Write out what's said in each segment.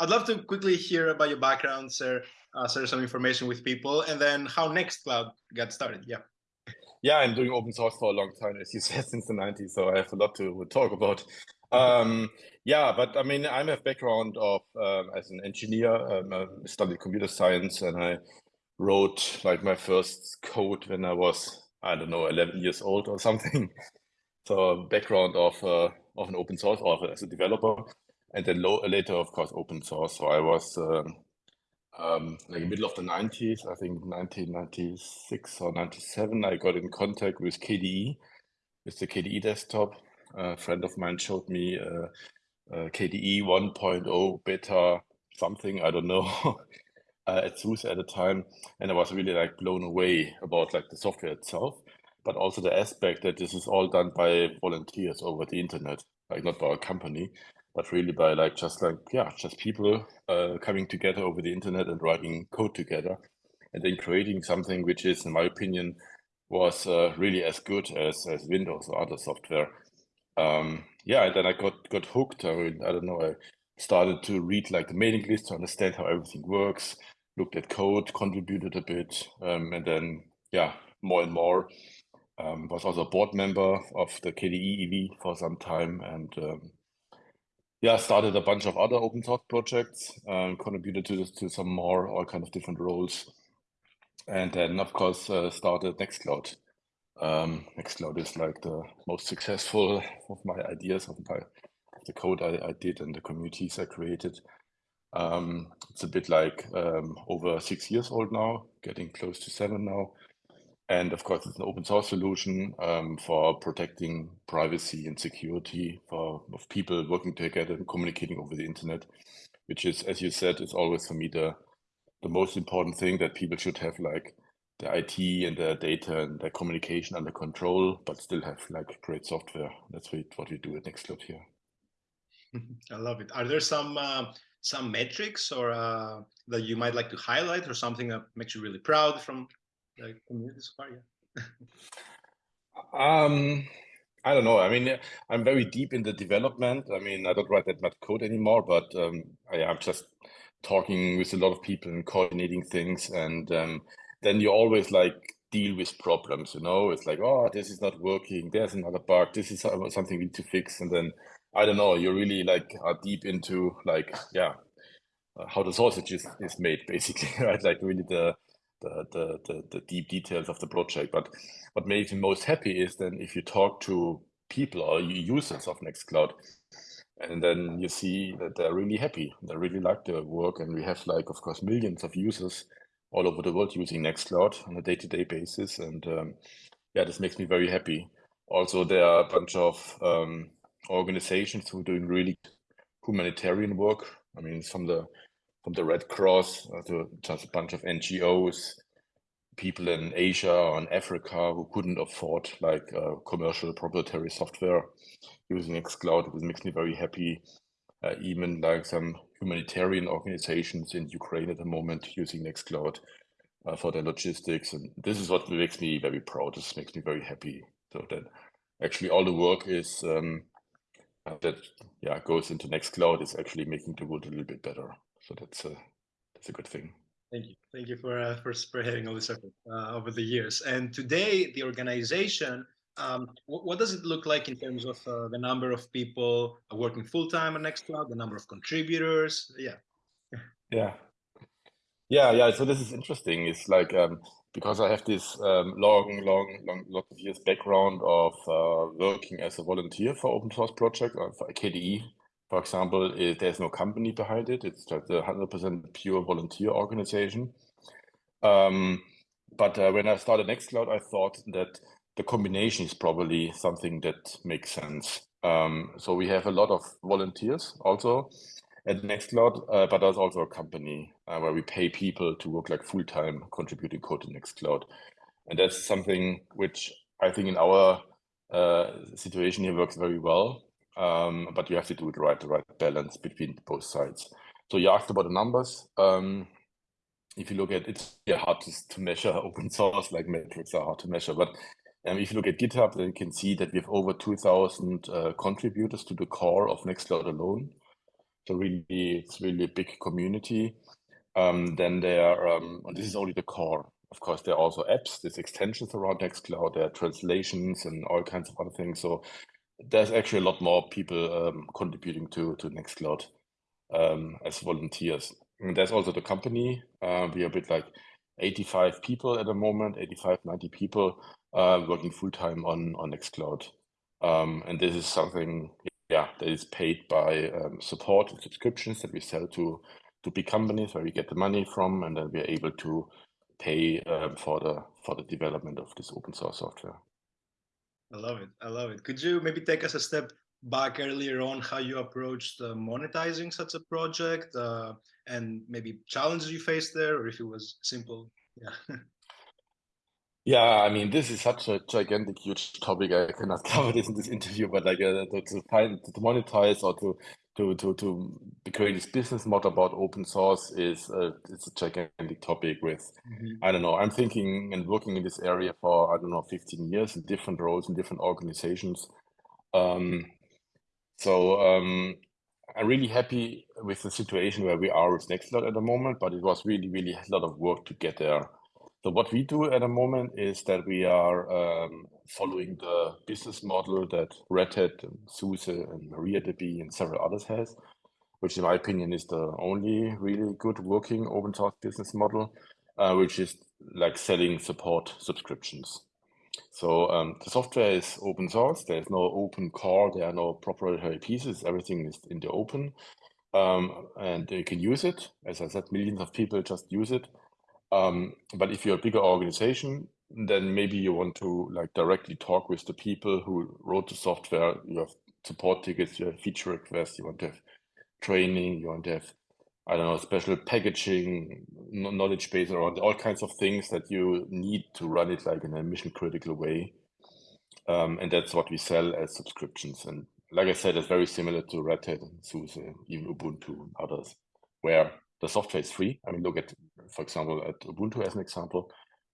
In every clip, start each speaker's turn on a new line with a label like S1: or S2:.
S1: I'd love to quickly hear about your background, sir, uh, share some information with people, and then how Nextcloud got started. Yeah.
S2: Yeah, I'm doing open source for a long time, as you said, since the 90s. So I have a lot to talk about. Um, yeah, but I mean, I have a background of um, as an engineer. Um, I studied computer science, and I wrote like my first code when I was I don't know 11 years old or something. So background of uh, of an open source author as a developer, and then later, of course, open source. So I was um, um, like middle of the 90s, I think 1996 or 97, I got in contact with KDE, with the KDE desktop. A friend of mine showed me uh, uh, KDE 1.0 beta something, I don't know, uh, at SUSE at the time. And I was really like blown away about like the software itself, but also the aspect that this is all done by volunteers over the internet, like not by a company but really by like just like yeah just people uh, coming together over the internet and writing code together and then creating something which is in my opinion was uh, really as good as as windows or other software. Um, yeah and then i got got hooked. I mean i don't know i started to read like the mailing list to understand how everything works looked at code contributed a bit um, and then yeah more and more um, was also a board member of the kde ev for some time and um, yeah, started a bunch of other open source projects, um, contributed to to some more, all kind of different roles. And then, of course, uh, started Nextcloud. Um, Nextcloud is like the most successful of my ideas, of my the code I, I did and the communities I created. Um, it's a bit like um, over six years old now, getting close to seven now. And of course, it's an open source solution um, for protecting privacy and security for of people working together and communicating over the internet, which is, as you said, is always for me the the most important thing that people should have like the IT and the data and the communication under control, but still have like great software. That's what we do at Nextcloud here.
S1: I love it. Are there some uh, some metrics or uh, that you might like to highlight, or something that makes you really proud from like community? Yeah.
S2: um, I don't know. I mean, I'm very deep in the development. I mean, I don't write that much code anymore, but um, I, am just talking with a lot of people and coordinating things. And um, then you always like deal with problems, you know, it's like, oh, this is not working. There's another bug. This is something we need to fix. And then, I don't know, you really like are deep into like, yeah, uh, how the sausage is, is made basically, right? Like really the, the, the, the, the deep details of the project. But what makes me most happy is then if you talk to people or users of Nextcloud, and then you see that they're really happy. They really like their work. And we have like, of course, millions of users all over the world using Nextcloud on a day-to-day -day basis. And um, yeah, this makes me very happy. Also, there are a bunch of um, organizations who are doing really humanitarian work. I mean, from the from the Red Cross uh, to just a bunch of NGOs, people in Asia or in Africa who couldn't afford like uh, commercial proprietary software using Nextcloud. It makes me very happy. Uh, even like some humanitarian organizations in Ukraine at the moment using Nextcloud uh, for their logistics. And this is what makes me very proud. This makes me very happy. So that actually all the work is um, that yeah goes into Nextcloud is actually making the world a little bit better. So that's a that's a good thing.
S1: Thank you. Thank you for uh, for spearheading all this effort uh, over the years. And today, the organization, um, what, what, does it look like in terms of uh, the number of people working full time on Nextcloud, the number of contributors? Yeah.
S2: Yeah. Yeah, yeah. So this is interesting. It's like um, because I have this um, long, long, long, lot of years background of uh, working as a volunteer for open source project uh, for KDE for example, it, there's no company behind it. It's just a 100% pure volunteer organization. Um, but uh, when I started Nextcloud, I thought that the combination is probably something that makes sense. Um, so we have a lot of volunteers also at Nextcloud, uh, but there's also a company uh, where we pay people to work like full-time contributing code to Nextcloud. And that's something which I think in our uh, situation here works very well um, but you have to do it right, the right balance between both sides. So you asked about the numbers. Um, if you look at it's hard to, to measure open source, like metrics are hard to measure, but um, if you look at GitHub, then you can see that we have over 2,000 uh, contributors to the core of Nextcloud alone. So really, it's really a big community. Um, then there, um, this is only the core. Of course, there are also apps, there's extensions around Nextcloud, there are translations and all kinds of other things. So there's actually a lot more people um, contributing to to Nextcloud um, as volunteers. And there's also the company. Uh, we are a bit like 85 people at the moment, 85, 90 people uh, working full time on on Nextcloud. Um, and this is something, yeah, that is paid by um, support and subscriptions that we sell to to big companies where we get the money from, and then we are able to pay um, for the for the development of this open source software.
S1: I love it. I love it. Could you maybe take us a step back earlier on how you approached uh, monetizing such a project uh, and maybe challenges you faced there, or if it was simple? Yeah.
S2: Yeah, I mean, this is such a gigantic, huge topic. I cannot cover this in this interview, but like uh, to, to find to monetize or to to to to create this business model about open source is uh, it's a gigantic topic. With mm -hmm. I don't know, I'm thinking and working in this area for I don't know 15 years in different roles in different organizations. Um, so um, I'm really happy with the situation where we are with Nextcloud at the moment, but it was really, really a lot of work to get there. So what we do at the moment is that we are um, following the business model that Red Hat, and SUSE, and MariaDB, and several others has, which in my opinion is the only really good working open source business model, uh, which is like selling support subscriptions. So um, the software is open source. There's no open core. There are no proprietary pieces. Everything is in the open. Um, and you can use it. As I said, millions of people just use it. Um, but if you're a bigger organization, then maybe you want to like directly talk with the people who wrote the software. You have support tickets, you have feature requests, you want to have training, you want to have, I don't know, special packaging, knowledge base around all kinds of things that you need to run it like in a mission critical way. Um, and that's what we sell as subscriptions. And like I said, it's very similar to Red Hat and SUSE, even Ubuntu and others, where the software is free. I mean, look at, for example, at Ubuntu as an example.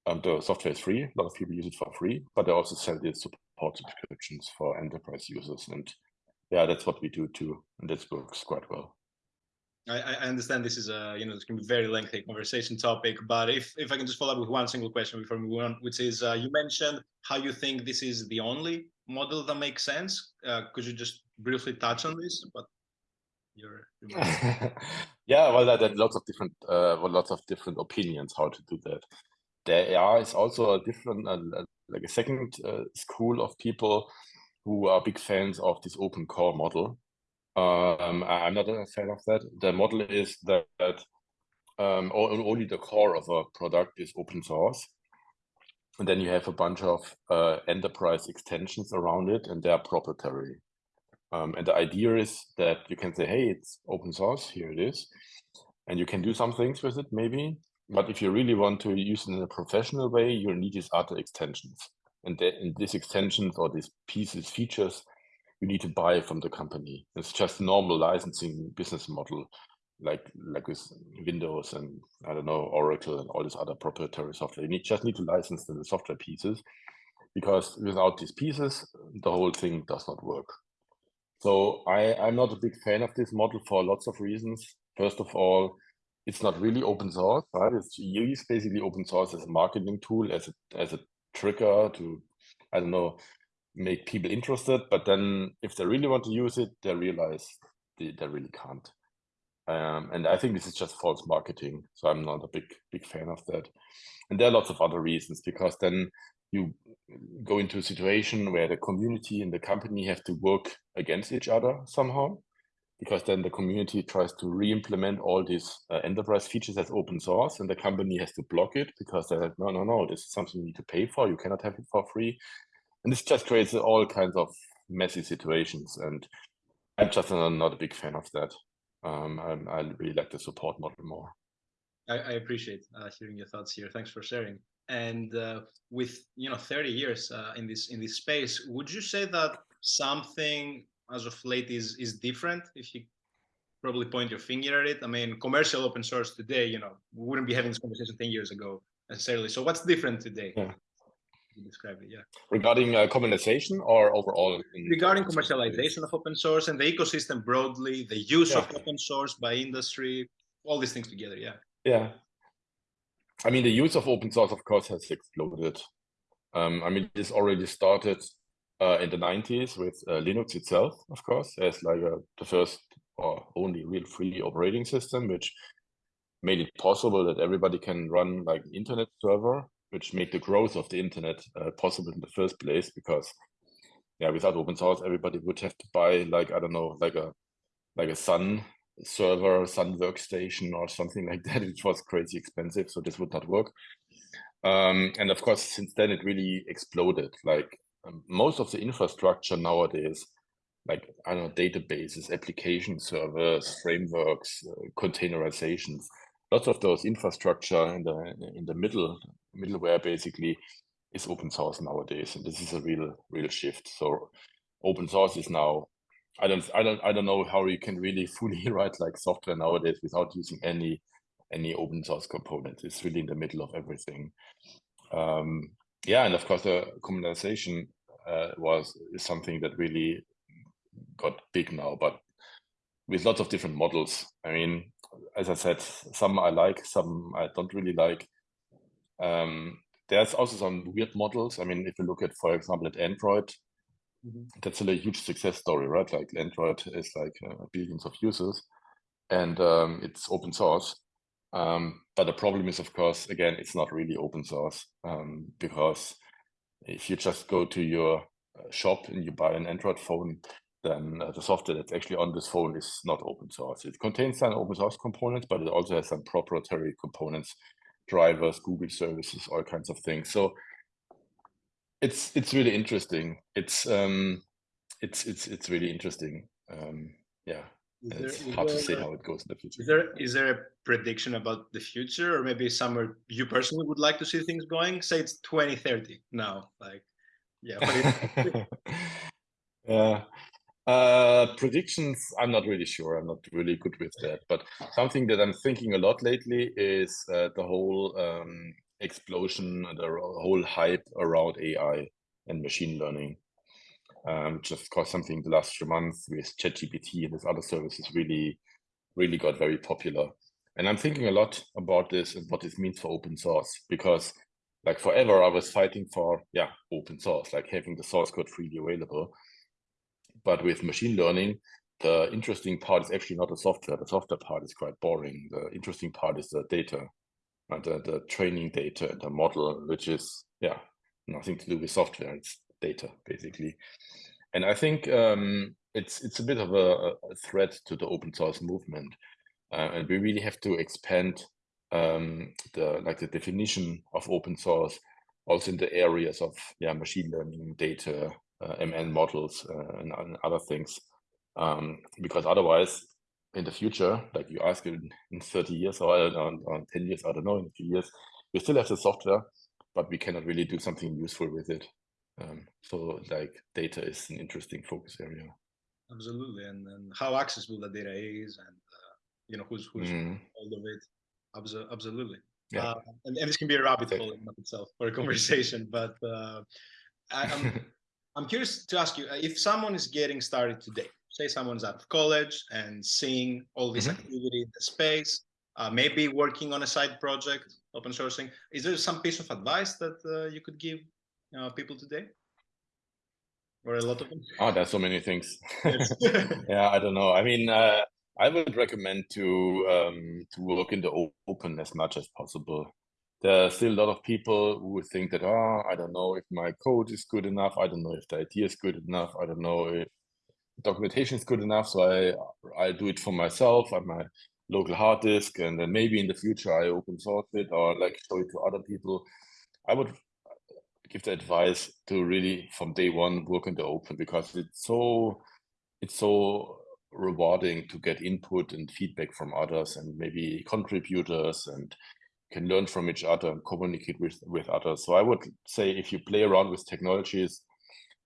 S2: Um, the software is free. A lot of people use it for free, but they also sell the support subscriptions for enterprise users. And yeah, that's what we do too. And this works quite well.
S1: I, I understand this is a, you know, going to be very lengthy conversation topic, but if, if I can just follow up with one single question before we move on, which is, uh, you mentioned how you think this is the only model that makes sense. Uh, could you just briefly touch on this? But your,
S2: yeah well there are lots of different uh well, lots of different opinions how to do that. There is also a different uh, like a second uh, school of people who are big fans of this open core model. Um i'm not a fan of that. The model is that um only the core of a product is open source. And then you have a bunch of uh, enterprise extensions around it and they're proprietary um, and the idea is that you can say, hey, it's open source, here it is. And you can do some things with it, maybe. But if you really want to use it in a professional way, you'll need these other extensions. And, in these extensions or these pieces, features, you need to buy from the company. It's just normal licensing business model, like like with Windows and I don't know Oracle and all this other proprietary software. You need, just need to license the software pieces, because without these pieces, the whole thing does not work. So I, I'm not a big fan of this model for lots of reasons. First of all, it's not really open source, right? It's used basically open source as a marketing tool, as a as a trigger to, I don't know, make people interested. But then if they really want to use it, they realize they, they really can't. Um, and I think this is just false marketing. So I'm not a big big fan of that. And there are lots of other reasons because then you go into a situation where the community and the company have to work against each other somehow because then the community tries to re-implement all these uh, enterprise features as open source and the company has to block it because they're like no no no this is something you need to pay for you cannot have it for free and this just creates all kinds of messy situations and i'm just not a big fan of that um, I, I really like the support model more
S1: I, I appreciate uh, hearing your thoughts here. Thanks for sharing. And uh, with you know 30 years uh, in this in this space, would you say that something as of late is is different? If you probably point your finger at it, I mean, commercial open source today, you know, we wouldn't be having this conversation 10 years ago necessarily. So what's different today?
S2: Yeah.
S1: describe it. Yeah.
S2: Regarding uh, commercialization or overall?
S1: Regarding commercialization of open source and the ecosystem broadly, the use yeah. of open source by industry, all these things together. Yeah.
S2: Yeah. I mean, the use of open source, of course, has exploded. Um, I mean, this already started uh, in the 90s with uh, Linux itself, of course, as like a, the first or only real free operating system, which made it possible that everybody can run like an internet server, which made the growth of the internet uh, possible in the first place. Because yeah, without open source, everybody would have to buy like I don't know, like a like a Sun server, Sun workstation, or something like that, which was crazy expensive. So this would not work. Um, and of course, since then it really exploded. Like um, most of the infrastructure nowadays, like I don't know, databases, application servers, frameworks, uh, containerizations, lots of those infrastructure in the in the middle middleware basically is open source nowadays, and this is a real real shift. So open source is now. I don't I don't I don't know how you can really fully write like software nowadays without using any any open source components. It's really in the middle of everything. Um, yeah, and of course the commercialization uh, was is something that really got big now, but with lots of different models. I mean, as I said, some I like, some I don't really like. Um, there's also some weird models. I mean, if you look at, for example, at Android. That's a huge success story, right? Like Android is like uh, billions of users, and um, it's open source. Um, but the problem is, of course, again, it's not really open source um, because if you just go to your uh, shop and you buy an Android phone, then uh, the software that's actually on this phone is not open source. It contains some open source components, but it also has some proprietary components, drivers, Google services, all kinds of things. So it's it's really interesting. It's um, it's it's it's really interesting. Um, yeah. Is it's there, hard to say how it goes in the future.
S1: Is there is there a prediction about the future, or maybe somewhere you personally would like to see things going? Say it's 2030 now, like yeah.
S2: yeah. Uh, predictions, I'm not really sure. I'm not really good with that. But something that I'm thinking a lot lately is uh, the whole um, explosion, the whole hype around AI and machine learning. Um, just cause something the last few months with ChatGPT and these other services really, really got very popular. And I'm thinking a lot about this and what this means for open source because like forever I was fighting for yeah open source, like having the source code freely available. But with machine learning, the interesting part is actually not the software. The software part is quite boring. The interesting part is the data, and the, the training data, and the model, which is yeah nothing to do with software. It's data basically. And I think um, it's it's a bit of a, a, threat to the open source movement, uh, and we really have to expand um, the like the definition of open source also in the areas of yeah machine learning, data, uh, ML models, uh, and, and, other things, um, because otherwise in the future, like you ask in, in 30 years or, or, or 10 years, I don't know, in a few years, we still have the software, but we cannot really do something useful with it. Um, so like data is an interesting focus area.
S1: Absolutely, and, and how accessible the data is, and uh, you know who's who's mm. all of it. absolutely. Yeah. Uh, and, and, this can be a rabbit hole in itself for a conversation, but uh, I, am I'm curious to ask you uh, if someone is getting started today. Say someone's out of college and seeing all this mm -hmm. activity in the space, uh, maybe working on a side project, open sourcing. Is there some piece of advice that uh, you could give uh, people today? Or a lot of them?
S2: Oh, there's so many things. yeah, I don't know. I mean, uh, I would recommend to um, to work in the open as much as possible. There are still a lot of people who think that, oh, I don't know if my code is good enough. I don't know if the idea is good enough. I don't know if documentation is good enough. So I I do it for myself on my local hard disk, and then maybe in the future I open source it or like show it to other people. I would give the advice to really from day one work in the open because it's so it's so rewarding to get input and feedback from others and maybe contributors and can learn from each other and communicate with with others so i would say if you play around with technologies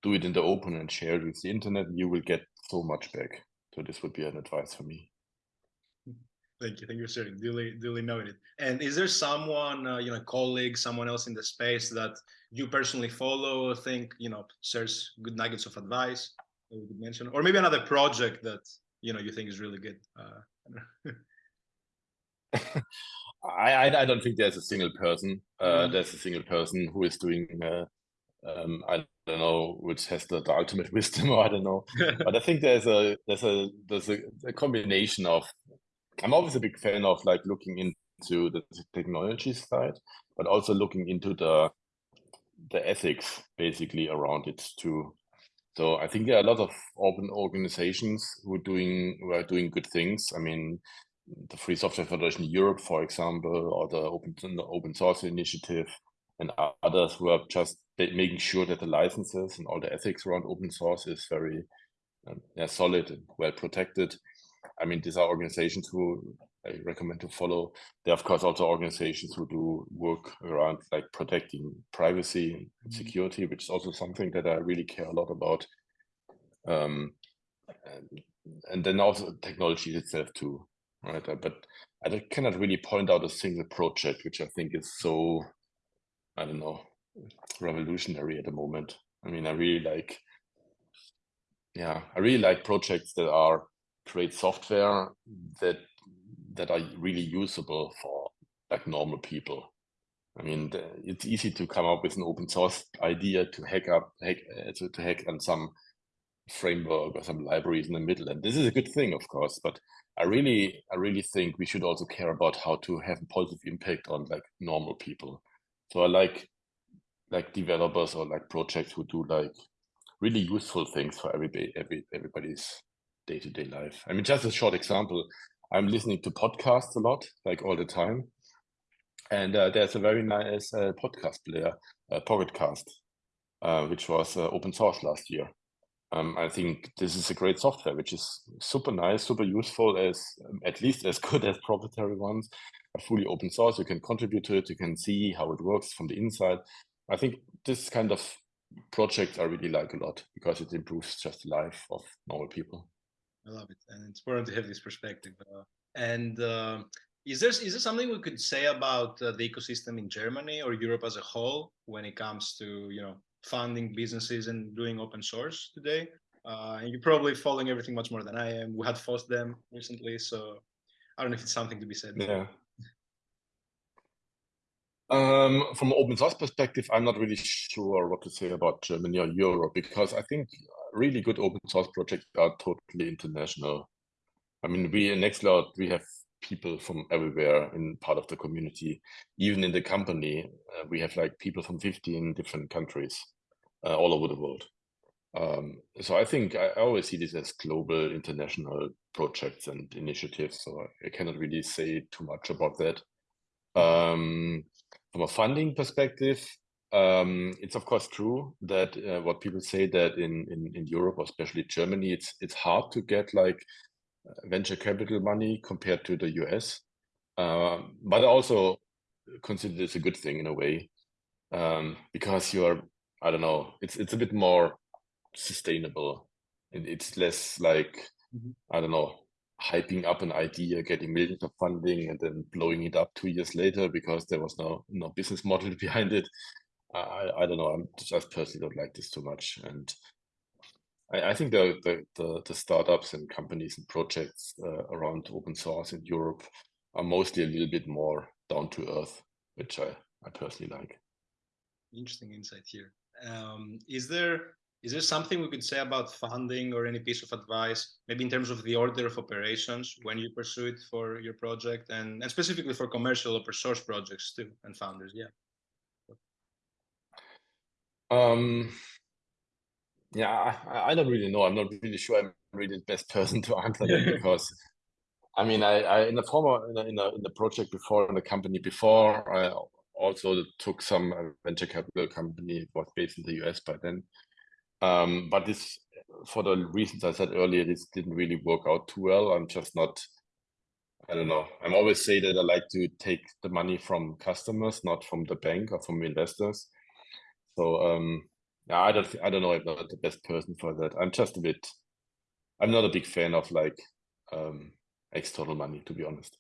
S2: do it in the open and share it with the internet you will get so much back so this would be an advice for me
S1: Thank you. Thank you for sharing. Duly, duly noted. And is there someone, uh, you know, colleague, someone else in the space that you personally follow, think, you know, shares good nuggets of advice that we could mention, or maybe another project that you know you think is really good? Uh,
S2: I, I, I don't think there's a single person. Uh,
S1: Mhm.
S2: There's a single person who is doing. Um, I don't know which has the, the ultimate wisdom, or I don't know. But I think there's a there's a there's a, a combination of. I'm always a big fan of like looking into the technology side, but also looking into the the ethics basically around it too. So I think there are a lot of open organizations who are doing who are doing good things. I mean, the Free Software Federation Europe, for example, or the Open the Open Source Initiative, and others who are just making sure that the licenses and all the ethics around open source is very um, yeah, solid and well protected. I mean, these are organizations who I recommend to follow. There are, of course, also organizations who do work around like protecting privacy and
S1: Mhm.
S2: security, which is also something that I really care a lot about. Um, and, and then also technology itself too, right? But I cannot really point out a single project which I think is so, I don't know, revolutionary at the moment. I mean, I really like, yeah, I really like projects that are create software that that are really usable for like normal people. I mean, it's easy to come up with an open source idea to hack up, hack, uh, to, to hack on some framework or some libraries in the middle, and this is a good thing, of course. But I really, I really think we should also care about how to have a positive impact on like normal people. So I like like developers or like projects who do like really useful things for everybody, every everybody's day to day life. I mean, just a short example. I'm listening to podcasts a lot, like all the time, and uh, there's a very nice uh, podcast player, uh, Pocket Casts, uh, which was uh, open source last year. Um, I think this is a great software, which is super nice, super useful, as um, at least as good as proprietary ones. Are fully open source. You can contribute to it. You can see how it works from the inside. I think this kind of project I really like a lot because it improves just the life of normal people.
S1: I love it, and it's important to have this perspective. Uh, and uh, is there is there something we could say about uh, the ecosystem in Germany or Europe as a whole when it comes to you know funding businesses and doing open source today? Uh, and you're probably following everything much more than I am. We had FOSDEM recently, so I don't know if it's something to be said.
S2: Yeah. Um, from an open source perspective, I'm not really sure what to say about Germany or Europe because I think really good open source projects are totally international. I mean, we in Nextcloud, we have people from everywhere in part of the community. Even in the company, uh, we have like people from 15 different countries uh, all over the world. Um, so I think I, always see this as global international projects and initiatives. So I cannot really say too much about that. Um, from a funding perspective, um, it's of course true that uh, what people say that in, in, in Europe, or especially Germany, it's it's hard to get like venture capital money compared to the US. Um, but I also consider this a good thing in a way um, because you're I don't know it's it's a bit more sustainable. It, it's less like
S1: Mhm.
S2: I don't know hyping up an idea, getting millions of funding, and then blowing it up two years later because there was no no business model behind it. I I don't know. I'm just personally don't like this too much, and I, I think the, the the the startups and companies and projects uh, around open source in Europe are mostly a little bit more down to earth, which I I personally like.
S1: Interesting insight here. Um, is there is there something we could say about funding or any piece of advice, maybe in terms of the order of operations when you pursue it for your project, and, and specifically for commercial open source projects too, and founders? Yeah.
S2: Um, yeah, I, I don't really know. I'm not really sure. I'm really the best person to answer that because, I mean, I, I in the former in a, in, a, in the project before in the company before, I also took some uh, venture capital company. It was based in the US by then. Um, but this, for the reasons I said earlier, this didn't really work out too well. I'm just not. I don't know. I'm always say that I like to take the money from customers, not from the bank or from investors. So um, yeah, I don't, I don't know if I'm the best person for that. I'm just a bit. I'm not a big fan of like um, external money, to be honest.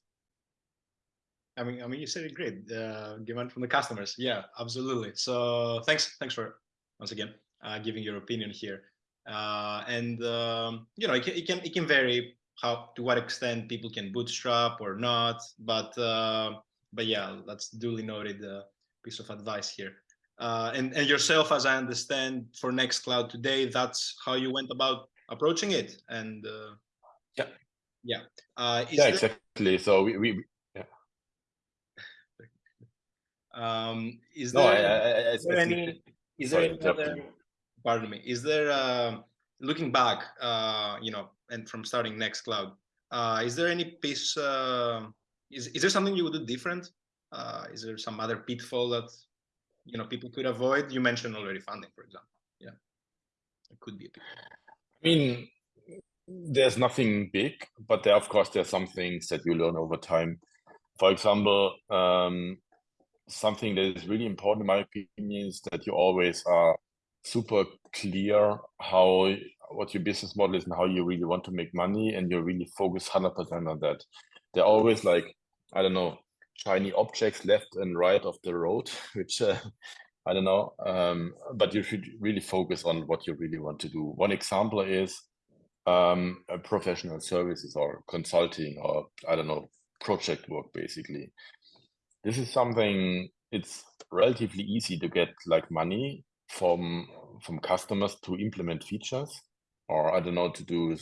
S1: I mean, I mean, you said it great. Uh, demand from the customers. Yeah, absolutely. So thanks, thanks for once again giving your opinion here. Uh, and um, you know, it can, it can it can vary how to what extent people can bootstrap or not. But uh, but yeah, that's duly noted uh, piece of advice here. Uh, and and yourself, as I understand, for Nextcloud today, that's how you went about approaching it. And uh,
S2: yeah,
S1: yeah, uh,
S2: yeah, there... exactly. So we, we yeah.
S1: Um, is
S2: no,
S1: there,
S2: I, I, I,
S1: is there any? Is there any other, pardon me? Is there uh, looking back? Uh, you know, and from starting Nextcloud, uh, is there any piece? Uh, is is there something you would do different? Uh, is there some other pitfall that you know people could avoid? You mentioned already funding, for example. Yeah, it could be a pitfall.
S2: I mean, there's nothing big, but there, of course, there are some things that you learn over time. For example, um, something that is really important, in my opinion, is that you always are super clear how what your business model is and how you really want to make money, and you really focus 100% on that. They're always like, I don't know, shiny objects left and right of the road, which uh, I don't know. Um, but you should really focus on what you really want to do. One example is um, professional services or consulting or I don't know, project work basically. This is something it's relatively easy to get like money from from customers to implement features or I don't know to do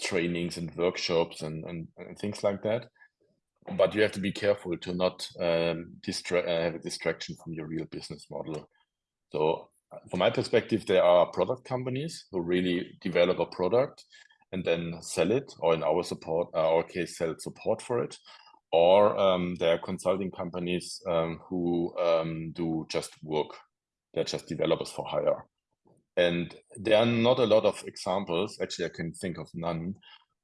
S2: trainings and workshops and, and, and things like that but you have to be careful to not um, distra- uh, have a distraction from your real business model. So, from my perspective, there are product companies who really develop a product and then sell it, or in our support, uh, our case, sell support for it. Or um, there are consulting companies um, who um, do just work. They're just developers for hire. And there are not a lot of examples, actually, I can think of none,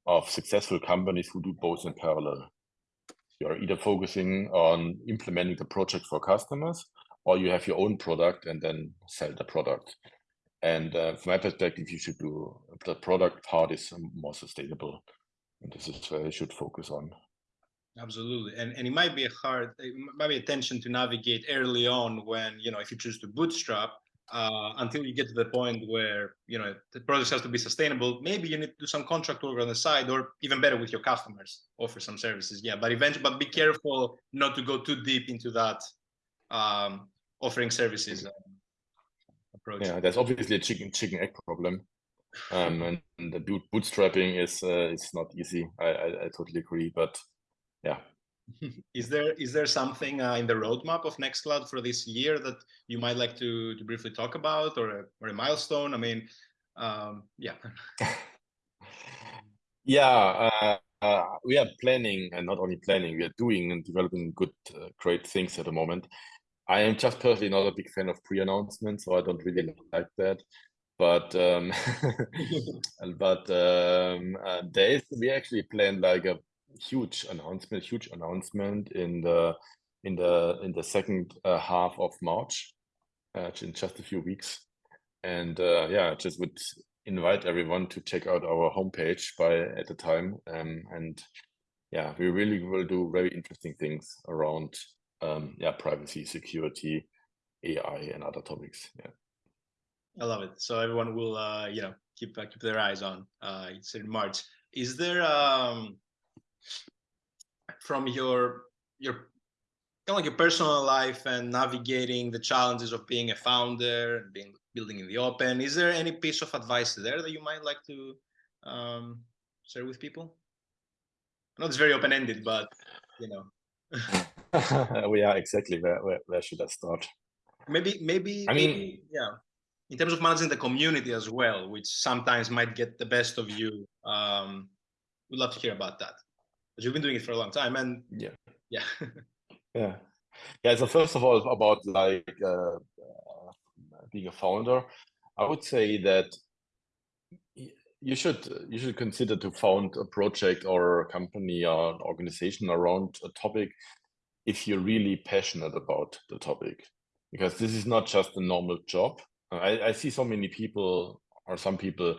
S2: of successful companies who do both in parallel you're either focusing on implementing the project for customers or you have your own product and then sell the product. And uh, from my perspective, you should do the product part is more sustainable. And this is where you should focus on.
S1: Absolutely. And, and it might be a hard, it might be a tension to navigate early on when, you know, if you choose to bootstrap, uh, until you get to the point where you know the project has to be sustainable. Maybe you need to do some contract work on the side, or even better with your customers, offer some services. Yeah, but eventually, but be careful not to go too deep into that um, offering services uh, approach.
S2: Yeah, there's obviously a chicken chicken egg problem, um, and, and the bootstrapping is uh, is not easy. I, I I totally agree, but yeah,
S1: is there is there something uh, in the roadmap of Nextcloud for this year that you might like to, to briefly talk about or a, or a milestone? I mean, um, yeah.
S2: yeah, uh, uh, we are planning and not only planning, we are doing and developing good, uh, great things at the moment. I am just personally not a big fan of pre-announcements, so I don't really like that. But um, but um, uh, there is we actually planned like a huge announcement, huge announcement in the in the in the second uh, half of March, uh, in just a few weeks, and uh, yeah, just would invite everyone to check out our homepage by at the time, um, and yeah, we really will do very interesting things around um, yeah privacy, security, AI, and other topics. Yeah.
S1: I love it. So everyone will, uh, you know, keep uh, keep their eyes on. Uh, it's in March. Is there um, from your your kind of like your personal life and navigating the challenges of being a founder and being building in the open. Is there any piece of advice there that you might like to um, share with people? I know it's very open-ended but you know.
S2: Well, yeah exactly where, where, where should i start?
S1: Maybe maybe i mean maybe, yeah. In terms of managing the community as well which sometimes might get the best of you um we'd love to hear about that but you've been doing it for a long time and
S2: yeah.
S1: Yeah.
S2: Yeah. Yeah so first of all about like uh, uh, being a founder i would say that you should you should consider to found a project or a company or an organization around a topic if you're really passionate about the topic. Because this is not just a normal job. I, I see so many people or some people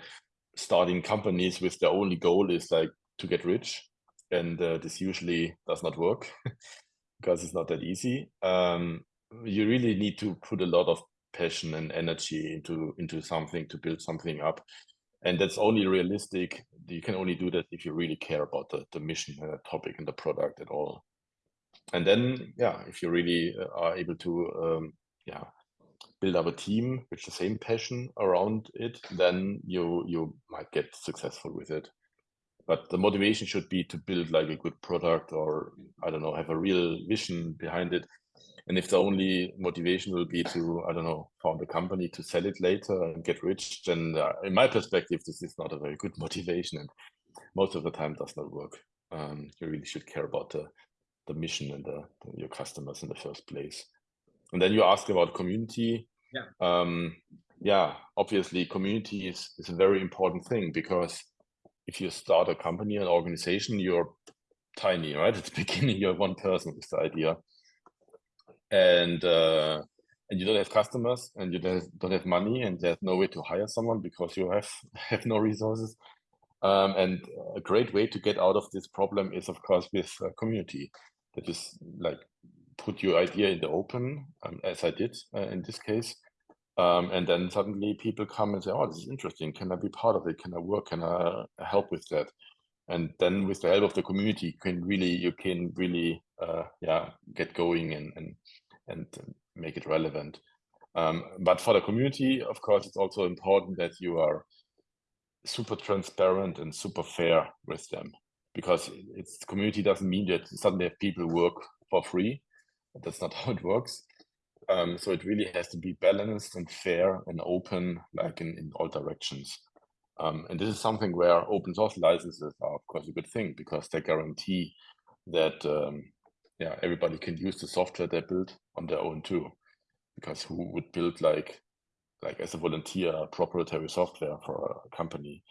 S2: starting companies with their only goal is like to get rich and uh, this usually does not work because it's not that easy. Um, you really need to put a lot of passion and energy into into something to build something up. And that's only realistic. You can only do that if you really care about the, the mission and the topic and the product at all. And then yeah if you really uh, are able to um, yeah build up a team with the same passion around it then you you might get successful with it but the motivation should be to build like a good product or i don't know have a real vision behind it. And if the only motivation will be to i don't know found a company to sell it later and get rich then uh, in my perspective this is not a very good motivation and most of the time does not work. Um, you really should care about the the mission and the, your customers in the first place. And then you ask about community.
S1: Yeah.
S2: Um, yeah obviously community is, is a very important thing because if you start a company an organization you're tiny right? At the beginning you're one person with the idea. And uh, and you don't have customers and you don't have money and there's no way to hire someone because you have have no resources. Um, and a great way to get out of this problem is of course with a community that is like put your idea in the open um, as i did uh, in this case um, and then suddenly people come and say oh this is interesting. Can i be part of it? Can i work? Can i help with that? And then with the help of the community you can really you can really uh, yeah get going and and and make it relevant. Um, but for the community of course it's also important that you are super transparent and super fair with them. Because it's community doesn't mean that suddenly people work for free. That's not how it works um, so it really has to be balanced and fair and open like in, in all directions um, and this is something where open source licenses are, of course, a good thing because they guarantee that um, yeah everybody can use the software they build on their own too. Because who would build like like as a volunteer proprietary software for a company?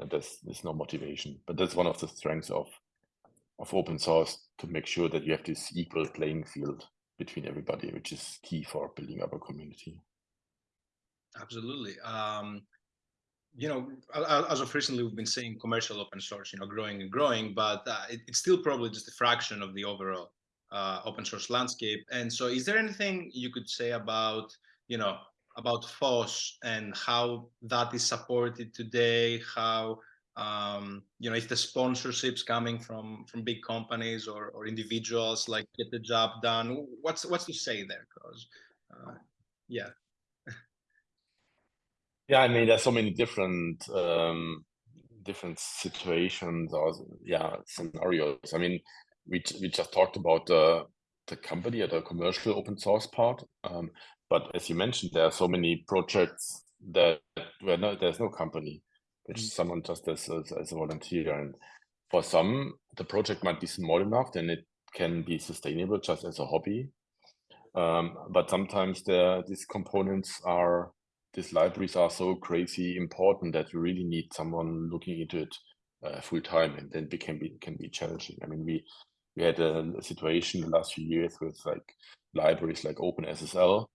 S2: And there's there's no motivation. But that's one of the strengths of of open source to make sure that you have this equal playing field between everybody, which is key for building up a community.
S1: Absolutely. Um, you know, as of recently, we've been seeing commercial open source, you know, growing and growing, but uh, it, it's still probably just a fraction of the overall uh, open source landscape. And so, is there anything you could say about, you know, about FOSS and how that is supported today? How, um, you know, if the sponsorships coming from from big companies or or individuals like get the job done? What's what's to say there? Because, uh, yeah.
S2: Yeah, I mean, there's so many different um, different situations or yeah scenarios. I mean, we we just talked about the the company or the commercial open source part, um, but as you mentioned, there are so many projects that where no, there's no company, which mm someone just as, as as a volunteer, and for some the project might be small enough, then it can be sustainable just as a hobby. Um, but sometimes there these components are these libraries are so crazy important that you really need someone looking into it uh, full time, and then it can be can be challenging. I mean, we we had a, a situation the last few years with like libraries like OpenSSL,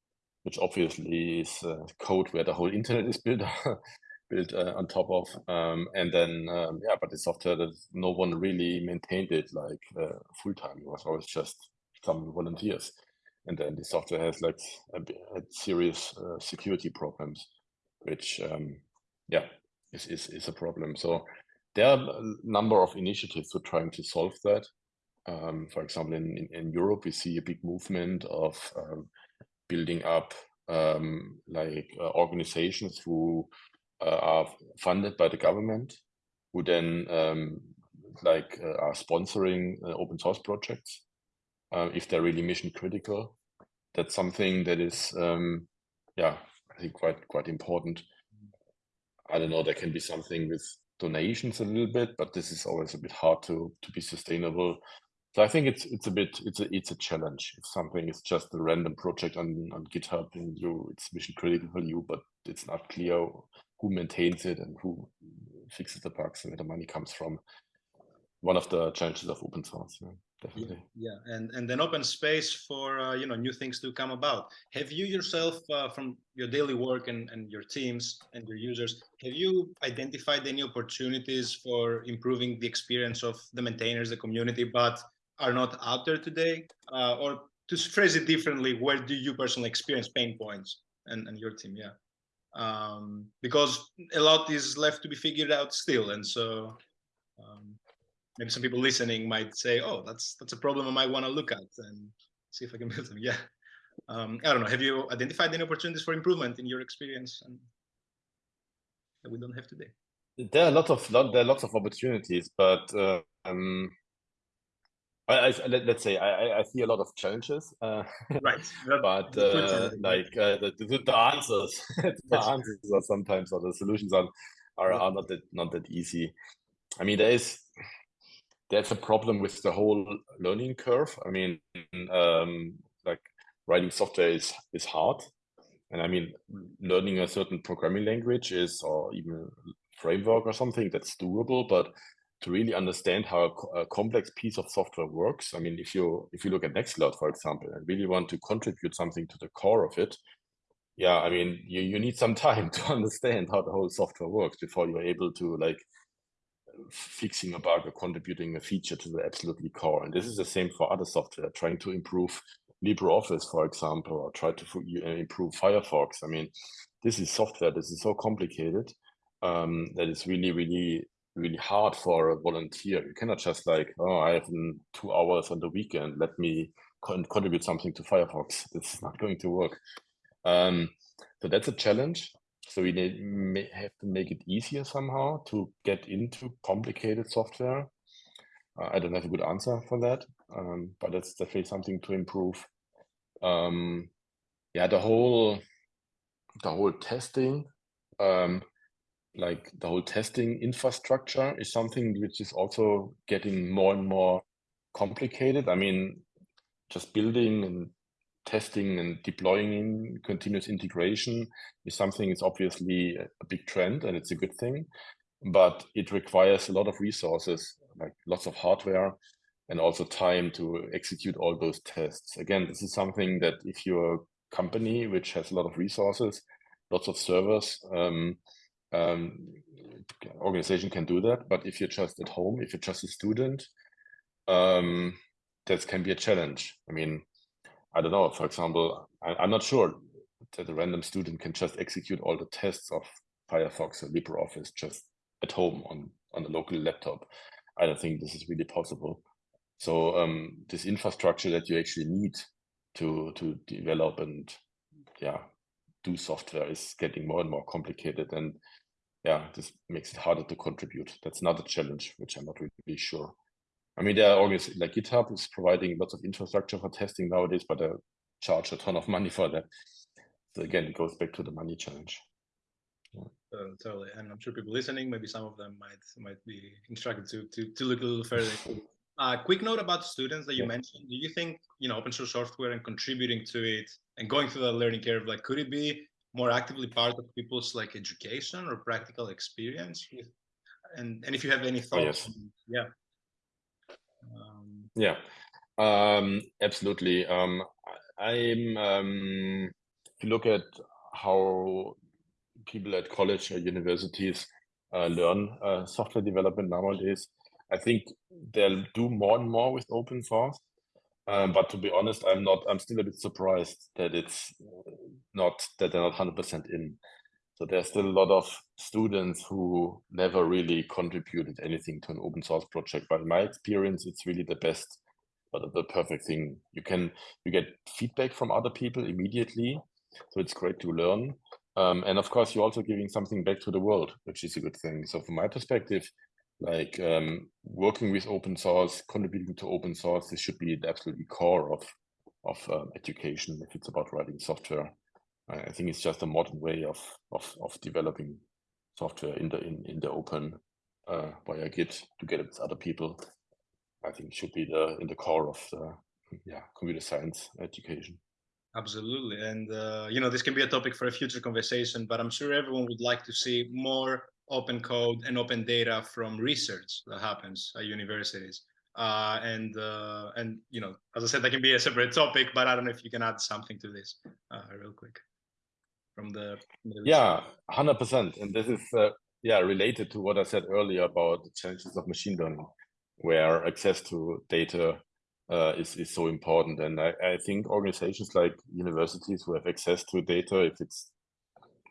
S2: which obviously is uh, code where the whole internet is built built uh, on top of, um, and then um, yeah, but the software that no one really maintained it like uh, full time. It was always just some volunteers and then the software has like a, a serious uh, security problems, which um, yeah is, is is a problem. So there are a number of initiatives to trying to solve that. Um, for example, in, in, in, Europe, we see a big movement of um, building up um, like uh, organizations who are funded by the government, who then um, like uh, are sponsoring uh, open source projects uh, if they're really mission critical. That's something that is, um, yeah, I think quite quite important. I don't know. There can be something with donations a little bit, but this is always a bit hard to to be sustainable. So I think it's it's a bit it's a it's a challenge. If something is just a random project on on GitHub and you it's mission critical for you, but it's not clear who maintains it and who fixes the bugs and where the money comes from. One of the challenges of open source. Yeah. definitely.
S1: Yeah, and and an open space for uh, you know new things to come about. Have you yourself, uh, from your daily work and and your teams and your users, have you identified any opportunities for improving the experience of the maintainers, the community, but are not out there today? Uh, or to phrase it differently, where do you personally experience pain points and and your team? Yeah, um, because a lot is left to be figured out still, and so. Um, maybe some people listening might say, "Oh, that's that's a problem I might want to look at and see if I can build them." Yeah, um, I don't know. Have you identified any opportunities for improvement in your experience and that we don't have today?
S2: There are lots of lot, there are lots of opportunities, but uh, um, I, I, let, us say I, I see a lot of challenges. Uh,
S1: right,
S2: but uh, like uh, the, the, the, answers, the answers are sometimes or the solutions are are, are not that not that easy. I mean, there is that's a problem with the whole learning curve. I mean, um, like writing software is is hard, and I mean, learning a certain programming language is, or even framework or something that's doable. But to really understand how a, a, complex piece of software works, I mean, if you if you look at Nextcloud, for example, and really want to contribute something to the core of it, yeah, I mean, you, you need some time to understand how the whole software works before you're able to like fixing a bug or contributing a feature to the absolutely core. And this is the same for other software, trying to improve LibreOffice, for example, or try to uh, improve Firefox. I mean, this is software. This is so complicated um, that it's really, really, really hard for a volunteer. You cannot just like, oh, I have two hours on the weekend. Let me con contribute something to Firefox. Is not going to work. Um, so that's a challenge. So we need, have to make it easier somehow to get into complicated software. Uh, I don't have a good answer for that, um, but that's definitely something to improve. Um, yeah, the whole the whole testing, um, like the whole testing infrastructure is something which is also getting more and more complicated. I mean, just building and testing and deploying in continuous integration is something is obviously a big trend and it's a good thing but it requires a lot of resources like lots of hardware and also time to execute all those tests again this is something that if you're a company which has a lot of resources lots of servers um, um, organization can do that but if you're just at home if you're just a student um, that can be a challenge i mean I don't know, for example, I, am not sure that a random student can just execute all the tests of Firefox or LibreOffice just at home on, on a local laptop. I don't think this is really possible. So um, this infrastructure that you actually need to to develop and yeah do software is getting more and more complicated and yeah this makes it harder to contribute that's another challenge which i'm not really sure I mean, there are organizations like GitHub is providing lots of infrastructure for testing nowadays, but they charge a ton of money for that. So again, it goes back to the money challenge.
S1: Yeah. Uh, totally, and I'm sure people listening, maybe some of them might might be instructed to to, to look a little further. Uh, quick note about students that you mentioned. Do you think you know open source software and contributing to it and going through that learning curve, like could it be more actively part of people's like education or practical experience? And and if you have any thoughts, oh, yes. yeah.
S2: Um, yeah, um, absolutely. Um, I'm, um, if you look at how people at college or universities uh, learn uh, software development nowadays, I think they'll do more and more with open source. Um, but to be honest, I'm not. I'm still a bit surprised that it's not that they're not 100% in. So there's still a lot of students who never really contributed anything to an open source project. But in my experience, it's really the best, but the perfect thing. You can you get feedback from other people immediately, so it's great to learn. Um, and of course, you're also giving something back to the world, which is a good thing. So from my perspective, like um, working with open source, contributing to open source, this should be the absolutely core of of um, education if it's about writing software. I think it's just a modern way of of of developing software in the in in the open uh, via Git together with other people. I think should be the in the core of the yeah computer science education.
S1: Absolutely, and uh, you know this can be a topic for a future conversation. But I'm sure everyone would like to see more open code and open data from research that happens at universities. Uh, and uh, and you know, as I said, that can be a separate topic, but I don't know if you can add something to this uh, real quick from the
S2: Yeah, hundred percent. And this is uh, yeah related to what I said earlier about the challenges of machine learning, where access to data uh, is is so important. And I, I think organizations like universities who have access to data, if it's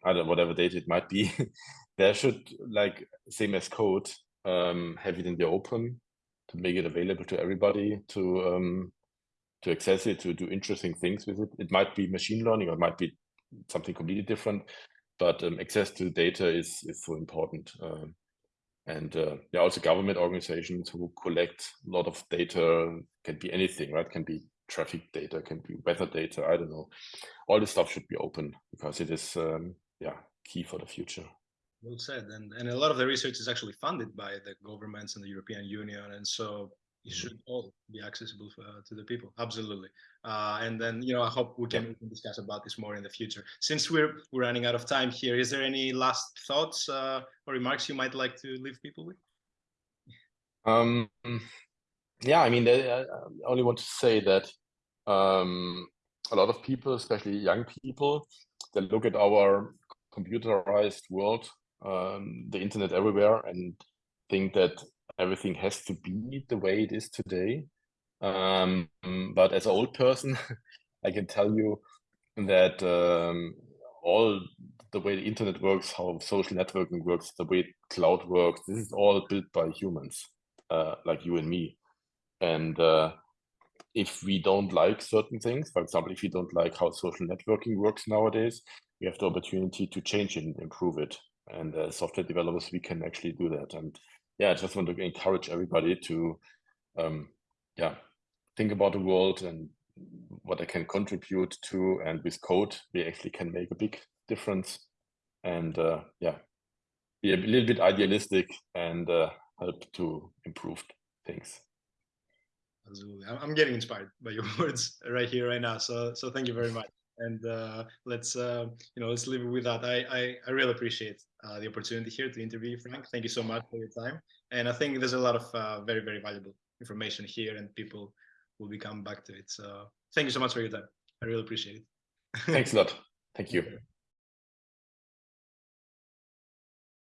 S2: I don't know, whatever data it might be, there should like same as code um, have it in the open to make it available to everybody to um, to access it to do interesting things with it. It might be machine learning or it might be something completely different, but um, access to data is is so important. Um, and uh, yeah, also government organizations who collect a lot of data can be anything, right? Can be traffic data, can be weather data. I don't know. All this stuff should be open because it is um, yeah key for the future.
S1: Well said, and and a lot of the research is actually funded by the governments and the European Union, and so it should all be accessible for, uh, to the people. Absolutely, uh, and then you know I hope we can, we can discuss about this more in the future. Since we're we're running out of time here, is there any last thoughts uh, or remarks you might like to leave people with?
S2: Um, yeah, I mean, I only want to say that um, a lot of people, especially young people, they look at our computerized world um, the internet everywhere and think that everything has to be the way it is today. Um, but as an old person, I can tell you that um, all the way the internet works, how social networking works, the way cloud works, this is all built by humans uh, like you and me. And uh, if we don't like certain things, for example, if you don't like how social networking works nowadays, we have the opportunity to change it and improve it and as software developers we can actually do that. And yeah i just want to encourage everybody to um yeah think about the world and what i can contribute to. And with code we actually can make a big difference. And uh yeah be a little bit idealistic and uh, help to improve things.
S1: Absolutely. I'm getting inspired by your words right here right now. So so thank you very much and uh, let's uh, you know let's leave it with that. I I, I really appreciate uh, the opportunity here to interview you, Frank. Thank you so much for your time, and I think there's a lot of uh, very very valuable information here, and people will be coming back to it. So thank you so much for your time. I really appreciate it.
S2: Thanks a lot. Thank you.